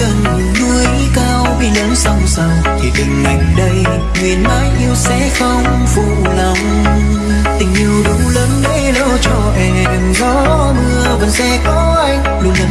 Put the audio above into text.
gần núi cao khi lớn song sầu thì tình anh đây, nguyện mãi yêu sẽ không phụ lòng. Tình yêu đủ lớn để lo cho em. Gió mưa vẫn sẽ có anh, luôn là